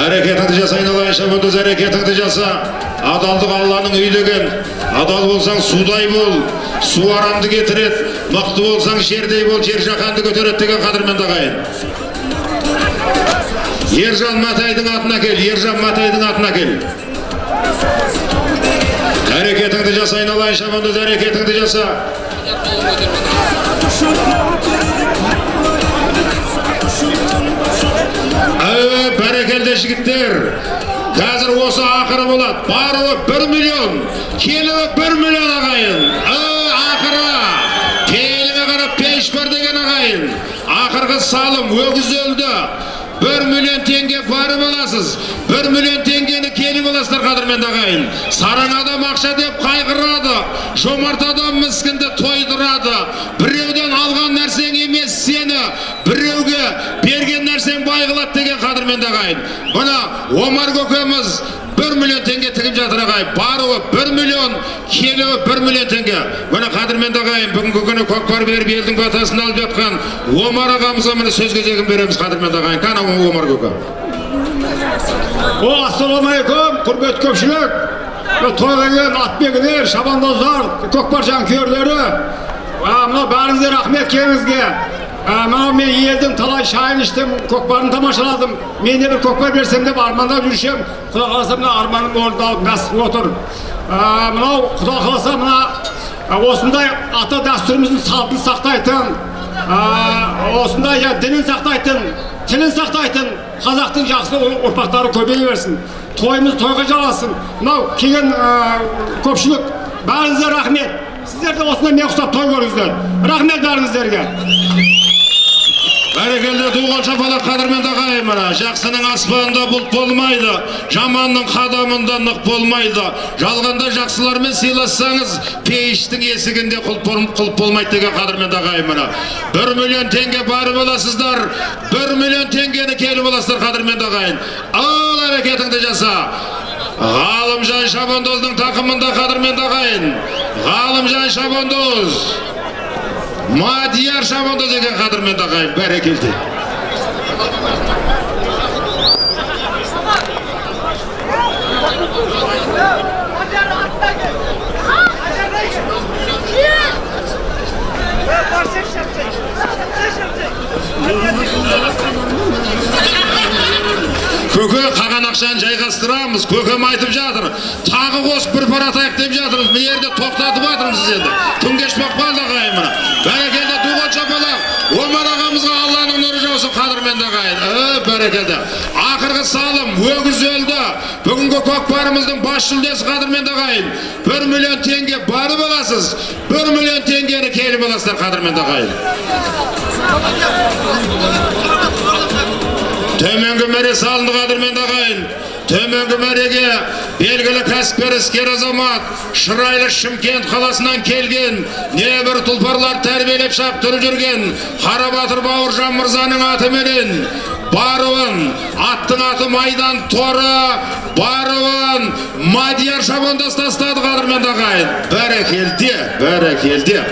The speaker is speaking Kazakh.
әрекетіңді жаса айналайын шабандоз әрекетіңді жаса адалдық алланың үйі деген адал болсаң судай бол су арамды кетіреді мықты болсаң жердей бол жер жаһанды көтереді деген қадірменді ағайын ержан матайдың атын әкел ержан матайдың атын әкел әрекетіңді жаса айналайын шабандоз әрекетіңді жаса жігіттер. Қазір осы ақыры болады. Баруы бір миллион. Келуі бір миллион ағайын. Әуе ақыры. Пейіліңе қарап пеш бар деген ағайын. Ақырғы салым өгіз өлді бір миллион теңге барып аласыз. Бір миллион теңгені келіп аласыздар қадірменді ағайын. Сараң адам ақша деп қайғырады. Жомарт адам міскінді тойдырады. Ағайын мына омар көкеміз бір миллион теңге тігіп жатыр ағайын баруы бір миллион келуі бір миллион теңге міне қадірменді ағайын бүгінгі күні көкпар беріп елдің батасын алып жатқан омар ағамызға міне сөз кезегін береміз қадірменді ағайын кәне омар көке О, ассалаумағалейкум, құрметті көпшілік. Тойға келген атбегілер, шабандоздар, көкпар жанкүйерлері. Мына бәріңізге рахмет келіңізге. Мынау мен елдің талай шайын іштім, көкпарын тамашаладым. Мен де бір көкпар берсем деп армандап жүршем. Құда қаласа мына арманым орындалып насып отыр. Мынау құда қаласа мына осындай ата дәстүріміздің салтын сақтайтын, осындай дінін сақтайтын, тілін сақтайтын қазақтың жақсы ұр- ұрпақтары көбейе берсін тойымыз тойға жалғасын мынау келген көпшілік бәріңізге рахмет сіздер де осындай мен ұқсап той көріңіздер рахмет бәріңіздерге бәрекелді туған шапалақ қадірменді ағайын мына жақсының аспанында бұлт болмайды жаманның қадамында нық болмайды. Жалғанда жақсылармен сыйлассаңыз пейіштің есігінде құлып болмайды деген қадірменді ағайын мына бір миллион теңге барып аласыздар бір миллион теңгені келіп аласыздар қадірменді ағайын. Ал әрекетіңді жаса. Ғалымжан шабандоздың тақымында қадірменді ағайын. Ғалымжан шабандоз. Мадияр Шабандоз деген қадірменді ағайын бәрекелді қаған ақшаны жайғастырамыз көкем айтып жатыр. Тағы қосып бір пара атайық деп жатырмыз. Мына жерде тоқтатып жатырмыз енді күн кешпей қалды ағайын мына. Бәрекелді туған шапалақ. Омар ағамызға алланың нұры жаусын қадірменді ағайын. Ә, бәрекелді. Ақырғы салым өгіз өлді бүгінгі көкпарымыздың бас жүлдесі қадірменді ағайын. Бір миллион теңге барып аласыз бір миллион теңгені келіп аласыздар қадірменді ағайын. Салынды қадірменді ағайын төменгі мәреге белгілі кәсіпкер іскер азамат шырайлы шымкент қаласынан келген небір тұлпарлар тәрбиелеп шаптырып жүрген қарабатыр бауыржан мырзаның атыменен баруын аттың аты майдан торы баруын мадияр шабандоз тастады қадірменді ағайын бәрекелде бәрекелде